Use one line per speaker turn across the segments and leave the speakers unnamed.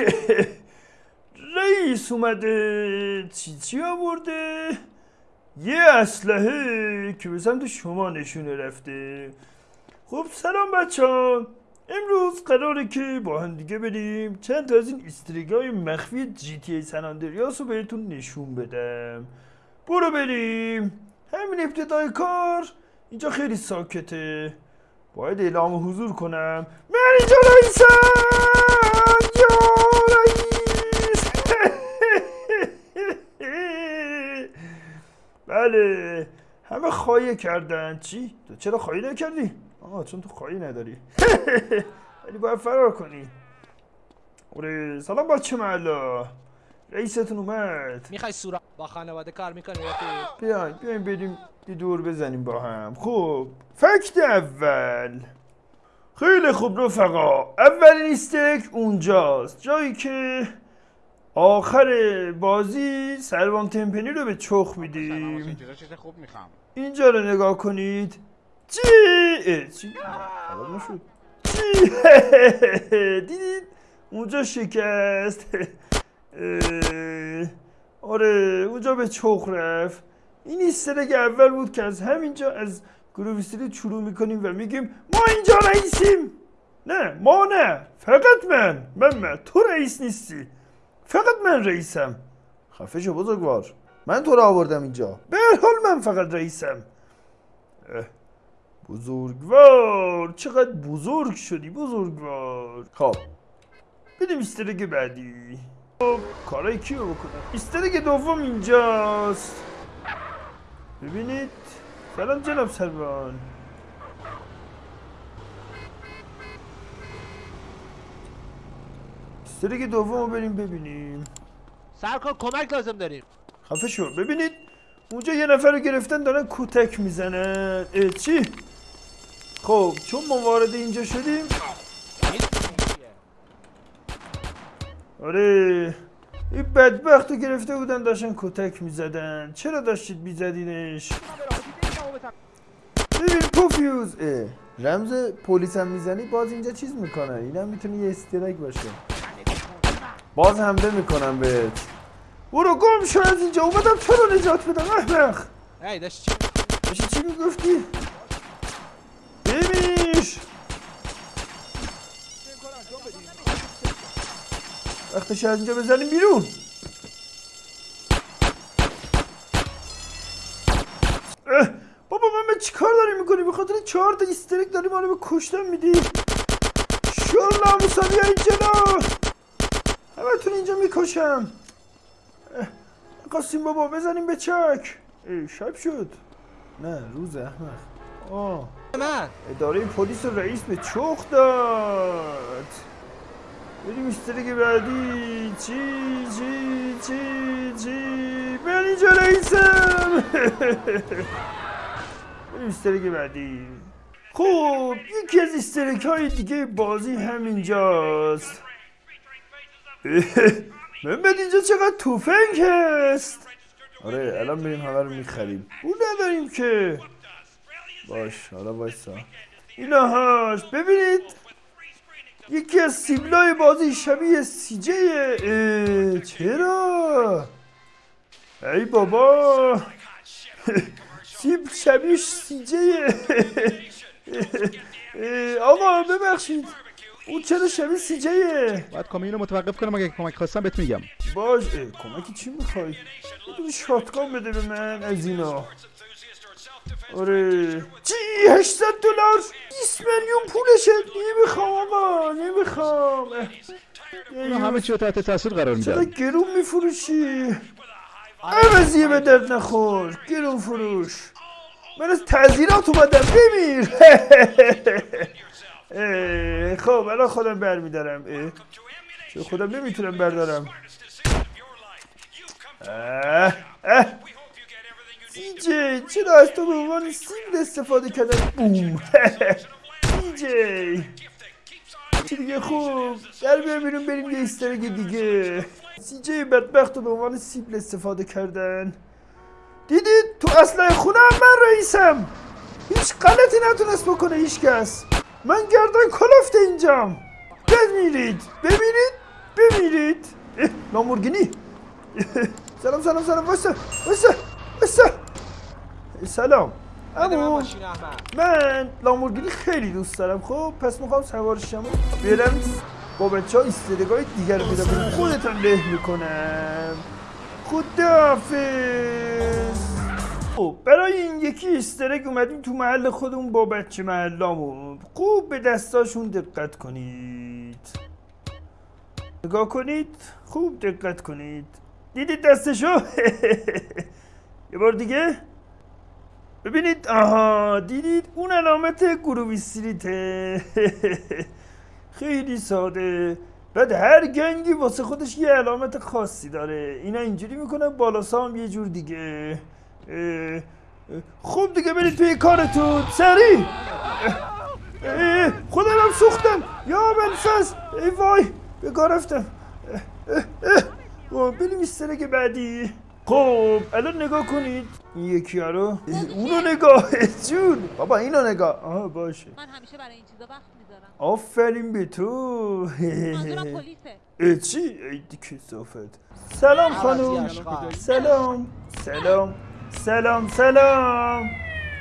رئیس اومده. چی چی آورده؟ یه اسلحه که به سمت شما نشونه رفته. خب سلام بچه ها امروز قراره که با هم دیگه بریم. چند تا از این استریگای مخفی جی تی ای سناندریاس رو بهتون نشون بدم. برو بریم. همین ابتدای کار اینجا خیلی ساکته. باید اعلام حضور کنم. من اینجا رئیسم یا رئیس بله. همه خواهی کردن. چی؟ تو چرا خواهی نکردی؟ آه چون تو خواهی نداری. ولی باید فرار کنی. اوره سلام بچه محلا رئیستون اومد.
می‌خوای سورا با خانواده کار می‌کنی؟
بیاین بیاین بریم. دور بزنیم با هم. خب فکت اول. خیلی خوب رفقا. اولین استیک اونجاست. جایی که آخر بازی سروان تمپنی رو به چخ میدیم. اینجا رو نگاه کنید. چی؟ چی؟ نشد. چی؟ دیدید؟ اونجا شکست. آره اونجا به چخ رفت. این ایسترگ اول بود که از همینجا از گروه استریت شروع می‌کنیم و میگیم ما اینجا رئیسیم. نه ما نه فقط من. من من. تو رئیس نیستی. فقط من رئیسم. خفه شو بزرگوار. من تو رو آوردم اینجا. به حال من فقط رئیسم. بزرگوار چقدر بزرگ شدی بزرگوار. خب. بدیم استرگ بعدی. خب کارای کیو بکنم؟ استرگ دوم اینجاست. ببینید. سلام جناب سروان استرگ دوم رو بریم ببینیم.
سرکار کمک لازم داریم.
خفه شو. ببینید اونجا یه نفر رو گرفتن دارن کتک می‌زنن. اه، چی؟ خب چون ما وارد اینجا شدیم. آره. این بدبخت رو گرفته بودن داشتن کتک می‌زدن. چرا داشتید میزدینش؟ ببین پوفیوز اه، رمز پلیس هم می‌زنی باز اینجا چیز می‌کنه. اینم می‌تونه یه استرک باشه. باز حمله می‌کنم بهت. برو گم شو از اینجا. اومدم تو رو نجات بدم. احمق.
ای داشت چی؟
داشتی چی می‌گفتی؟ وقتش از اینجا بزنیم بیرون. بابا من چی کار داری می‌کنی به خاطر چهار تا استرک داری ما رو به کشتن میدی. شور ناموسا بیا این جلو همتون اینجا می‌کشم. قاسم بابا بزنیم به چک. ای شب شد. نه روز احمق. آه.
من.
اداره پلیس رئیس به چخ داد. بریم استرگ بعدی چی چی چی چی من اینجا رئیسم بریم استرگ بعدی خب یکی از استرک های دیگه بازی همینجاست محمد اینجا چقدر توفنگ هست آره الان بریم همه رو می‌خریم اون نداریم که باش حالا وایسا اینا هاش ببینید یکی از سیبلای بازی شبیه سیجه چرا؟ ای بابا. سیب شبیه سیجه. آقا ببخشید. اون چرا شبیه سیجه؟
باید کامیون رو متوقف کنم اگه کمک خواستم بهت میگم.
باش کمکی چی می‌خوای؟ یه دونه شاتگان بده به من از اینا. آره. چی؟ 800 دلار. 20 میلیون پولشه. نمی‌خوام آقا نمی‌خوام. اه،
اینا همه چی تحت تاثیر قرار میدن.
گرون میفروشی؟ عوضیه به درد نخور. گرون فروش. من از تعذیرات اومدم. بمیر. خب الان خودم برمیدارم. چون خودم نمی‌تونم بردارم. اه، اه. دیجی چرا از تو به عنوان سیبل استفاده کردن؟ بوم دیجی چی دیگه؟ خوب. در بیا بیرون بریم یه ایسترگ دیگه. سیجی بدبخت رو به عنوان سیبل استفاده کردن. دیدید؟ تو اسلحه خونه هم من رئیسم. هیچ غلطی نتونست بکنه هیچ کس. من گردن کلفت اینجام. بمیرید. ببینید؟ بمیرید. اه، لامورگینی سلام سلام سلام. وایسا وایسا وایسا. سلام.
بده من
لامورگینی خیلی دوست دارم خب؟ پس می‌خوام سوارشم برم با بچه ها ایستدگاه دیگر رو پیدا کنم خودتم له می‌کنم. خداحافظ. خب برای این یکی ایسترگ اومدیم تو محل خودمون با بچه محلامون خوب به دستاشون دقت کنید. نگاه کنید. خوب دقت کنید. دیدید دستشو؟ یه بار دیگه. ببینید آها دیدید اون علامت گروه استریته خیلی ساده. بعد هر گنگی واسه خودش یه علامت خاصی داره. اینا اینجوری می‌کنن بالا سام یه جور دیگه. خب دیگه برید توی کارتون. اه، خودم هم سوختم. یا بلفز ای وای به کار رفتم. اه. خب بریم استرک بعدی. خب الان نگاه کنید. این یکی ها رو. اونو نگاه جون. بابا اینو نگاه. آها باشه.
من همیشه برای این چیزا وقت می‌ذارم.
آفرین به تو.
منظورم پلیسه.
اه، چی؟ ای دی کسافت سلام خانوم. سلام. سلام. سلام. سلام.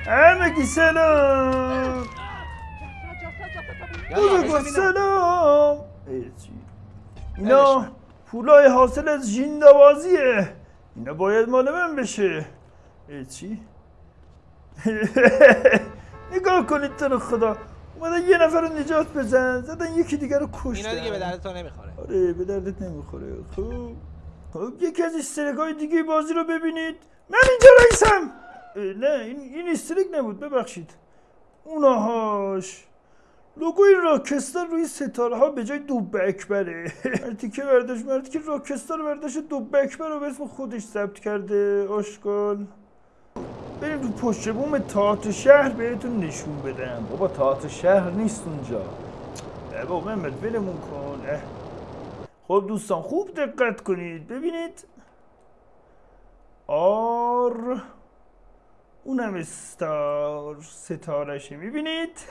همگی سلام. بزرگوار سلام؟ اینا پولای حاصل از جیندوازیه اینا باید مال من بشه. چی؟ نگاه کنید تو رو خدا. اومدن یه نفر رو نجات بزن. زدن یکی دیگر رو کشتن.
اینا دیگه به درد تو نمی‌خوره.
آره به دردت نمی‌خوره. خب. خب یکی از استرک های دیگه بازی رو ببینید. من اینجا رئیسم. نه این این استرک نبود. ببخشید. اوناهاش لوگوی راکستار روی ستاره ها به جای دوب اکبره. مردی که برداشت مردی که راکستار برداشت دوب اکبر رو به اسم خودش ثبت کرده. آشکال بریم تو پشت بوم تئاتر شهر بهتون نشون بدم. بابا تئاتر شهر نیست اونجا. بابا محمد ولمون کن. خب دوستان خوب دقت کنید. ببینید. R. اونم star ستارشه. می‌بینید؟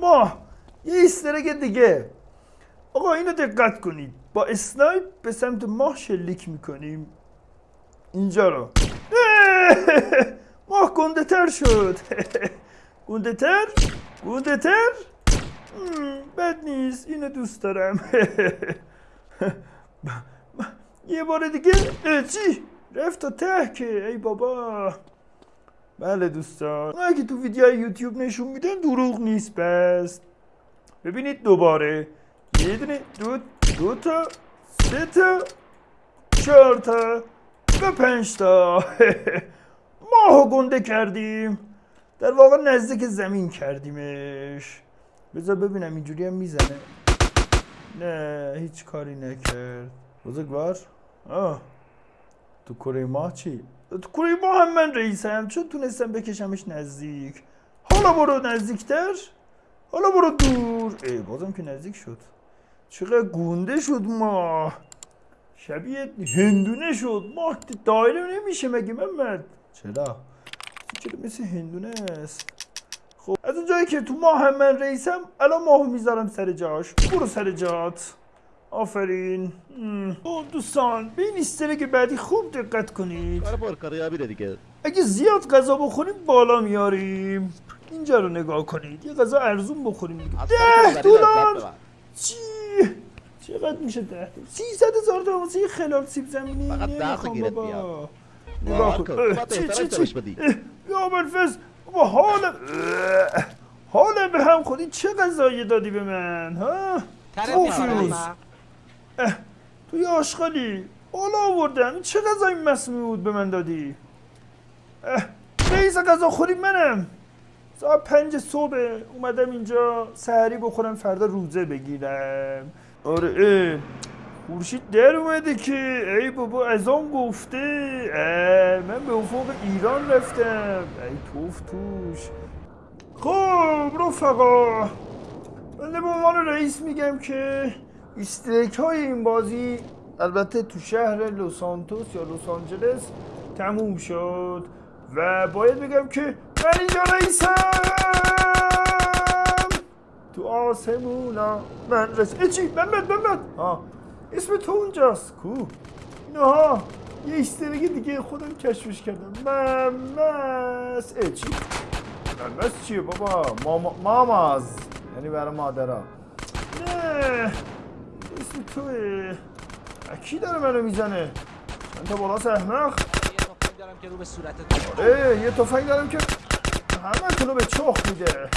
ما یه Easter egg دیگه. آقا اینو دقت کنید. با snipe به سمت ماه شلیک می‌کنیم. اینجا رو. ماه گنده تر شد. گنده تر گنده تر بد نیست اینو دوست دارم. یه بار دیگه؟ چی؟ رفت تا ته که ای بابا. بله دوستان. که تو ویدیو یوتیوب نشون میدن دروغ نیست پس ببینید دوباره. یه دونه دو دو تا سه تا چهار تا و پنج تا. ماهو گنده کردیم. در واقع نزدیک زمین کردیمش. بذار ببینم اینجوری هم می‌زنه. نه هیچ کاری نکرد. بزرگوار؟ آه. تو کره ماه چی؟ تو کره ماه هم من رئیسم. چون تونستم بکشمش نزدیک. حالا برو نزدیکتر. حالا برو دور. ای بازم که نزدیک شد. چقدر گونده شد ماه. شبیه هندونه شد. ماه دایره نمیشه مگه محمد؟ چرا؟ چرا مثل هندونه است خب از اونجایی که تو ماه هم من رئیسم الان ماهو می‌ذارم سر جاش. برو سر جات. آفرین. مم. خب دوستان به این ایسترگ بعدی خوب دقت کنید.
دیگه.
اگه زیاد غذا بخوریم بالا میاریم. اینجا رو نگاه کنید. یه غذا ارزون بخوریم دیگه. ده دلار. چی؟ چقدر میشه ده؟ دلار سیصد هزار تا واسه یه خلال سیب زمینی.
فقط ده تا گیرت بیاد.
نگاه کن.
تو
چی چی یا بلفز بابا حالم اه، حالم به هم خودی چه غذایی دادی به من ها.
می‌خوره احمد
توی آشغالی بالا آوردم. این چه غذای مسمومی بود به من دادی؟ رئیس غذا خوری منم. ساعت پنج صبح اومدم اینجا سحری بخورم فردا روزه بگیرم. آره خورشید در اومده که ای بابا از آن گفته من به افق ایران رفتم. ای توف توش. خب رفقا بنده به عنوان رئیس میگم که استیک های این بازی البته تو شهر لس سانتوس یا لس آنجلس تموم شد و باید بگم که من اینجا رئیسم. تو آسمونا. من ای چی؟ محمد محمد آه. اسم تو اونجاست کو. نه یه ایسترگی دیگه خودم کشفش کردم. ممس ای چی؟ ممس چیه بابا؟ ماما ماماز. یعنی برای مادرها نه اسم توه. کی داره منو می‌زنه؟ من تا بالاس احمق
دارم که رو به صورت
اه یه تفنگ دارم که همه تونو به چخ میده.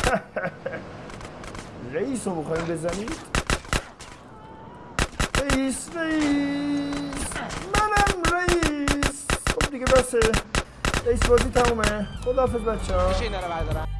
رئیس رو می‌خوایم بزنید. رئیس رئیس. منم رئیس. خب دیگه بسه. رئیس بازی تمومه. خداحافظ بچه ها